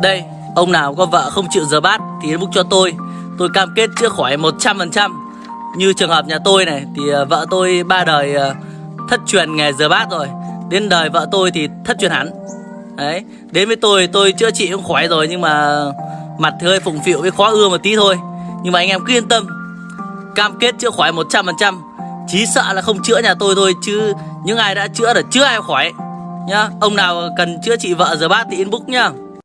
Đây, ông nào có vợ không chịu rửa bát thì inbox cho tôi. Tôi cam kết chữa khỏi 100%. Như trường hợp nhà tôi này thì ờ, vợ tôi ba đời ờ, thất truyền nghề rửa bát rồi. Đến đời vợ tôi thì thất truyền hẳn. Đấy, đến với tôi tôi chữa trị cũng khỏi rồi nhưng mà mặt thì hơi phụng phịu với khó ưa một tí thôi. Nhưng mà anh em cứ yên tâm. Cam kết chữa khỏi 100%. Chí sợ là không chữa nhà tôi thôi chứ những ai đã chữa là chưa ai khỏi nhá. Ông nào cần chữa trị vợ rửa bát thì inbox nhá.